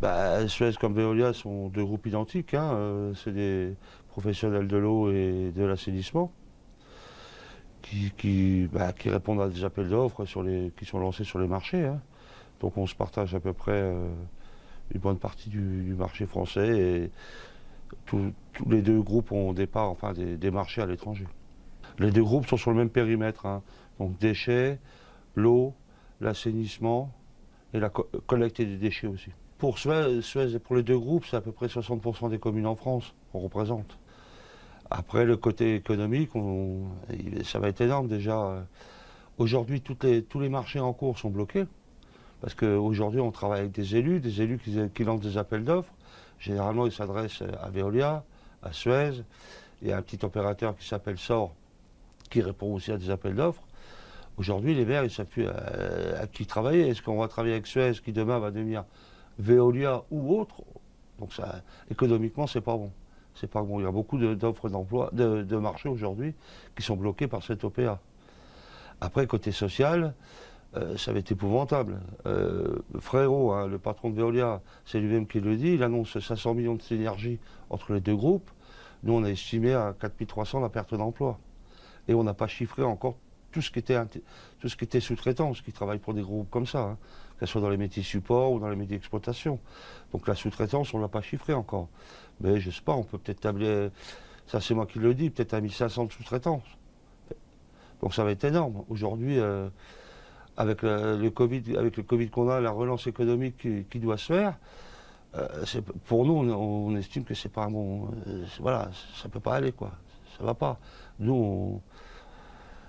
Bah, Suez comme Veolia sont deux groupes identiques. hein, euh, C'est des professionnels de l'eau et de l'assainissement qui, bah, répondent à des appels d'offres qui sont lancés sur les marchés. hein. Donc on se partage à peu près euh, une bonne partie du, marché français et tous les deux groupes ont au départ enfin, des, des marchés à l'étranger. Les deux groupes sont sur le même périmètre. hein. Donc déchets, l'eau, l'assainissement et la co- collecte des déchets aussi. Pour Suez, et pour les deux groupes, c'est à peu près 60% des communes en France qu'on représente. Après, le côté économique, ça va être énorme déjà. Aujourd'hui, tous les marchés en cours sont bloqués. Parce qu'aujourd'hui, on travaille avec des élus, des élus qui, qui lancent des appels d'offres. Généralement, ils s'adressent à Veolia, à Suez. Y a un petit opérateur qui s'appelle SOR qui répond aussi à des appels d'offres. Aujourd'hui, les maires, ils ne savent plus à, à qui travailler. Est-ce qu'on va travailler avec Suez qui demain va devenir Veolia ou autre? Donc ça, économiquement, c'est pas bon. C'est pas bon. Il y a beaucoup de- d'offres d'emploi, de, de marché aujourd'hui qui sont bloqués par cette OPA. Après, côté social, euh, ça va être épouvantable. Euh, Frérot, hein, le patron de Veolia, c'est lui-même qui le dit, il annonce 500 millions de synergies entre les deux groupes. Nous, on a estimé à 4300 la perte d'emploi. Et on n'a pas chiffré encore tout ce qui était, tout ce qui était sous-traitance, qui travaille pour des groupes comme ça, hein, que ce soit dans les métiers support ou dans les métiers d'exploitation. Donc la sous-traitance, on ne l'a pas chiffré encore. Mais je sais pas, on peut peut-être tabler, ça c'est moi qui le dis, peut-être à 1500 de sous-traitance. Donc ça va être énorme. Aujourd'hui, euh, avec le, Covid, avec le Covid qu'on a, la relance économique qui, doit se faire, euh, pour nous, on, estime que c'est pas un bon, euh, voilà, ça peut pas aller quoi, ça va pas. Nous, on-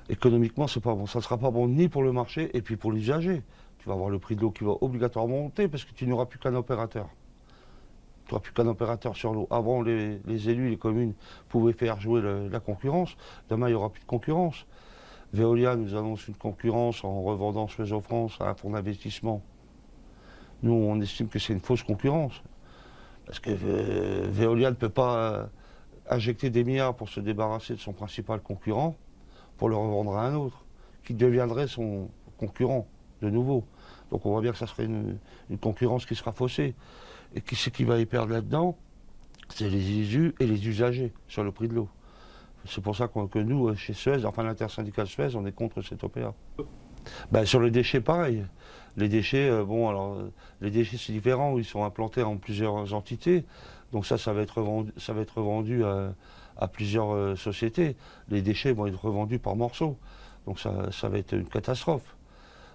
économiquement, c'est pas bon, ça sera pas bon ni pour le marché et puis pour l'usager. Tu vas avoir le prix de l'eau qui va obligatoirement monter parce que tu n'auras plus qu'un opérateur. Tu n'auras plus qu'un opérateur sur l'eau. Avant, les, élus, les communes pouvaient faire jouer la concurrence. Demain, il n'y aura plus de concurrence. Veolia nous annonce une concurrence en revendant Suez en France à un fonds d'investissement. Nous, on estime que c'est une fausse concurrence. Parce que euh, Veolia ne peut pas euh, injecter des milliards pour se débarrasser de son principal concurrent pour le revendre à un autre, qui deviendrait son concurrent de nouveau. Donc on voit bien que ça serait une, concurrence qui sera faussée. Et qui c'est qui va y perdre là-dedans C'est les issus et les usagers sur le prix de l'eau. C'est pour ça que nous, euh, chez Suez, enfin l'intersyndicale Suez, on est contre cette OPA. Ben, sur les déchets, pareil. Les déchets, euh, bon, alors, euh, les déchets, c'est différent, ils sont implantés en plusieurs entités. Donc ça, ça va être revendu, ça va être revendu à, plusieurs euh, sociétés. Les déchets vont être revendus par morceaux. Donc ça, ça va être une catastrophe.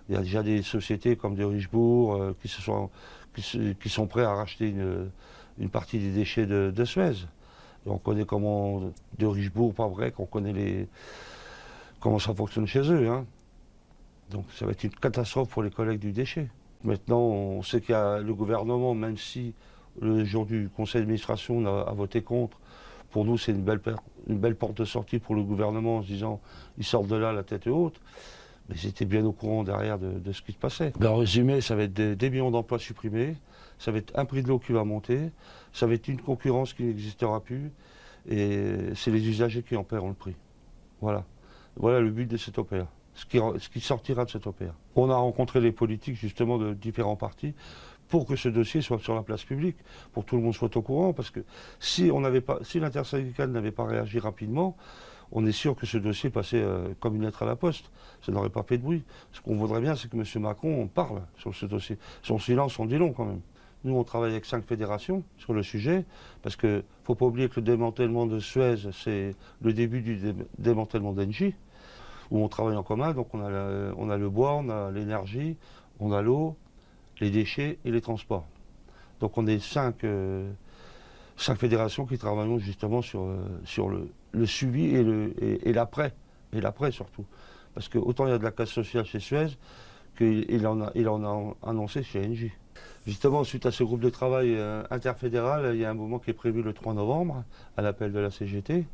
Il y a déjà des sociétés comme de Richebourg euh, qui, se sont, qui, sont prêts à racheter une, partie des déchets de, Suez. On connaît comment, de Richebourg, pas vrai, qu'on connaît les, comment ça fonctionne chez eux. hein. Donc ça va être une catastrophe pour les collègues du déchet. Maintenant, on sait qu'il y a le gouvernement, même si le jour du conseil d'administration a, a voté contre, pour nous c'est une belle, porte de sortie pour le gouvernement en se disant ils sortent de là la tête haute. Mais ils étaient bien au courant derrière de, ce qui se passait. Ben, en résumé, ça va être des, millions d'emplois supprimés, ça va être un prix de l'eau qui va monter, ça va être une concurrence qui n'existera plus, et c'est les usagers qui en paieront le prix. Voilà. Voilà le but de cette OPA. Ce qui, sortira de cette OPA. On a rencontré les politiques justement de différents partis pour que ce dossier soit sur la place publique, pour que tout le monde soit au courant, parce que si n'avait l'intersyndicale n'avait pas réagi rapidement, on est sûr que ce dossier passait euh, comme une lettre à la poste. Ça n'aurait pas fait de bruit. Ce qu'on voudrait bien, c'est que M. Macron parle sur ce dossier. Son silence en dit long quand même. Nous, on travaille avec cinq fédérations sur le sujet, parce qu'il ne faut pas oublier que le démantèlement de Suez, c'est le début du dé- démantèlement d'Engie, où on travaille en commun. Donc on a le bois, on a l'énergie, on a l'eau, les déchets et les transports. Donc on est cinq, euh, cinq fédérations qui travaillons justement sur, euh, le, suivi et l'après, et l'après surtout. Parce que autant il y a de la casse sociale chez Suez qu'il il en, a, annoncé chez Engie. Justement, suite à ce groupe de travail euh, interfédéral, il y a un moment qui est prévu le 3 novembre, à l'appel de la CGT.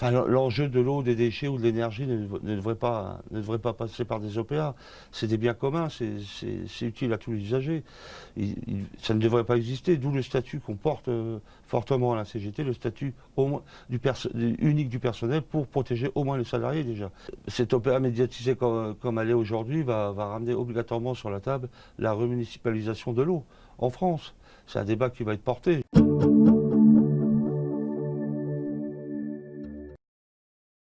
Enfin, l'enjeu de l'eau, des déchets ou de l'énergie ne, devrait pas, ne devrait pas passer par des OPA. C'est des biens communs, c'est utile à tous les usagers. ça ne devrait pas exister, d'où le statut qu'on porte euh, fortement à la CGT, le statut du unique du personnel pour protéger au moins les salariés déjà. Cette OPA médiatisée comme, comme elle est aujourd'hui va, va ramener obligatoirement sur la table la remunicipalisation de l'eau en France. C'est un débat qui va être porté.